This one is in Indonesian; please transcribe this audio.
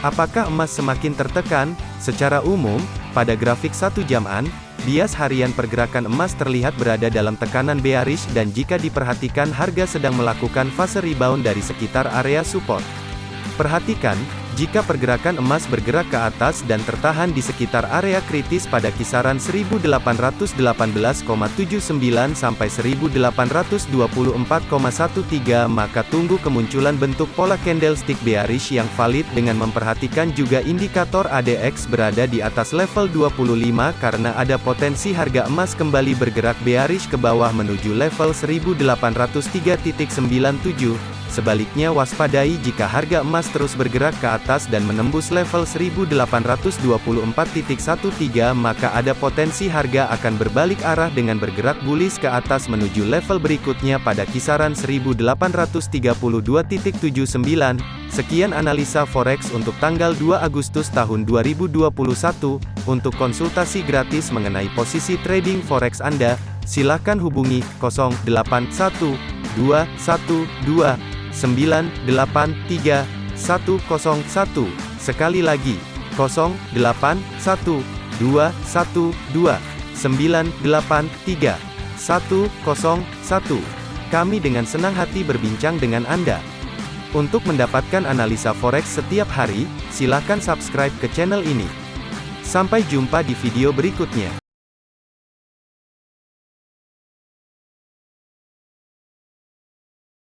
Apakah emas semakin tertekan? Secara umum, pada grafik satu jaman, bias harian pergerakan emas terlihat berada dalam tekanan bearish dan jika diperhatikan harga sedang melakukan fase rebound dari sekitar area support. Perhatikan, jika pergerakan emas bergerak ke atas dan tertahan di sekitar area kritis pada kisaran 1818,79 sampai 1824,13 maka tunggu kemunculan bentuk pola candlestick bearish yang valid dengan memperhatikan juga indikator ADX berada di atas level 25 karena ada potensi harga emas kembali bergerak bearish ke bawah menuju level 1803.97 Sebaliknya waspadai jika harga emas terus bergerak ke atas dan menembus level 1824.13 maka ada potensi harga akan berbalik arah dengan bergerak bullish ke atas menuju level berikutnya pada kisaran 1832.79. Sekian analisa forex untuk tanggal 2 Agustus tahun 2021. Untuk konsultasi gratis mengenai posisi trading forex Anda, silakan hubungi 081212 983 101. Sekali lagi, 081 212 983 101. Kami dengan senang hati berbincang dengan Anda. Untuk mendapatkan analisa forex setiap hari, silakan subscribe ke channel ini. Sampai jumpa di video berikutnya.